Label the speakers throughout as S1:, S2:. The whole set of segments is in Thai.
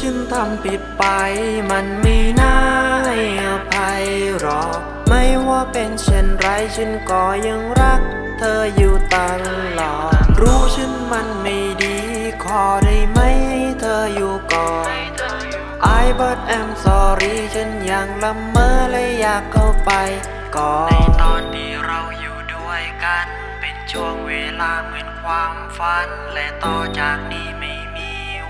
S1: ฉันทำผิดไป มันไม่น่าให้อภัยหรอก ไม่ว่าเป็นเช่นไรฉันก็ยังรัก เธออยู่ตลอด รู้ฉันมันไม่ดี ขอได้ไหมให้เธออยู่ก่อน I but I'm sorry ฉันยังละเมอและอยากเข้าไปก่อนในตอนที่เราอยู่ด้วยกัน เป็นช่วงเวลาเหมือนความฝัน และต่อจากนี้ไม่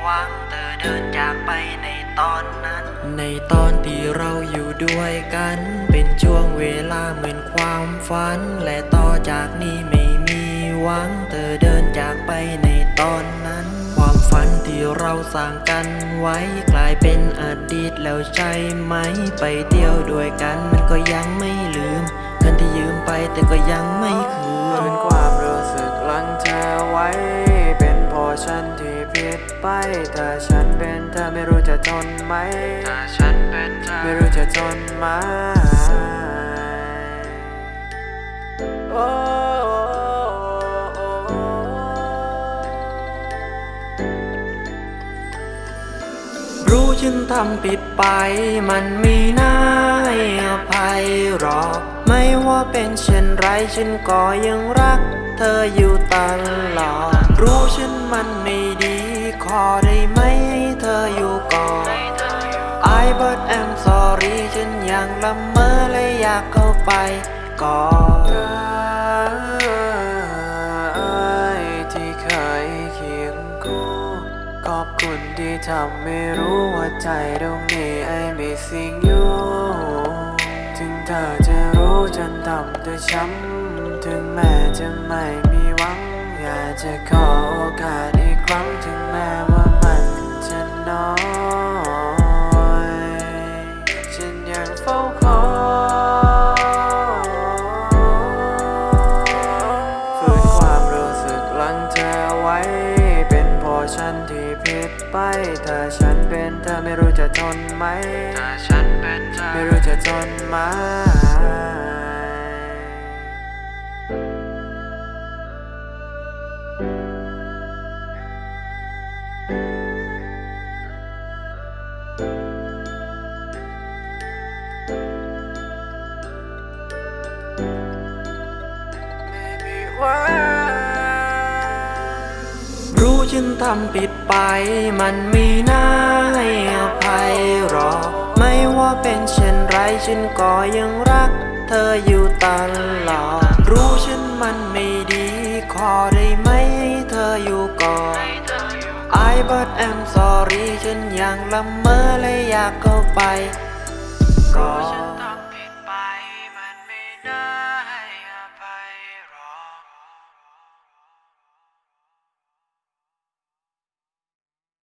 S1: หวังเธอเดินจากไปในตอนนั้น ในตอนที่เราอยู่ด้วยกัน เป็นช่วงเวลาเหมือนความฝัน และต่อจากนี้ไม่มีหวังเธอเดินจากไปในตอนนั้น ความฝันที่เราสร้างกันไว้กลายเป็นอดีตแล้วใช่ไหม ไปเที่ยวด้วยกันมันก็ยังไม่ลืมเงินที่ยืมไปแต่ก็ยังไม่คืน
S2: เป็นความรู้สึกลังเธอไว้ ฉันที่ผิดไป ถ้าฉันเป็นเธอไม่รู้จะทนไหม
S1: ถ้าฉันเป็นเธอ
S2: ไม่รู้จะทนไหมโอ้
S1: รู้ฉันทำผิดไป มันไม่น่าอภัยหรอก ไม่ว่าเป็นเช่นไรฉันก็ยังรัก เธออยู่ตลอด รู้ฉันมันไม่ดี ขอได้ไหมให้เธออยู่ก่อน I but I'm sorry ฉันยังละเมอและอยากเข้าไปก่อน
S2: ที่เคยเคียงคู่ขอบคุณที่ทำให้รู้ว่าใจตรงนี้ I missing you รู้จนทำเธอช้ำถึงแม้จะไม่มีหวัง อยากจะขอโอกาสอีกครั้งถึงแม้ว่ามันจะน้อย ฉันยังเฝ้าคอยฝืนความรู้สึกลังเธอไว้ เป็นเพราะฉันที่ผิดไป ถ้าฉันเป็นเธอไม่รู้จะทนไหม
S1: ถ้าฉันเป็นเธอ
S2: ไม่รู้จะทนไหม
S1: ฉันทำผิดไป มันไม่น่าให้อภัยหรอ ไม่ว่าเป็นเช่นไรฉันก็ยังรัก เธออยู่ตลอด รู้ฉันมันไม่ดี ขอได้ไหมให้เธออยู่ก่อน I but I'm sorry ฉันยังละเมอและอยากเข้าไปก่อน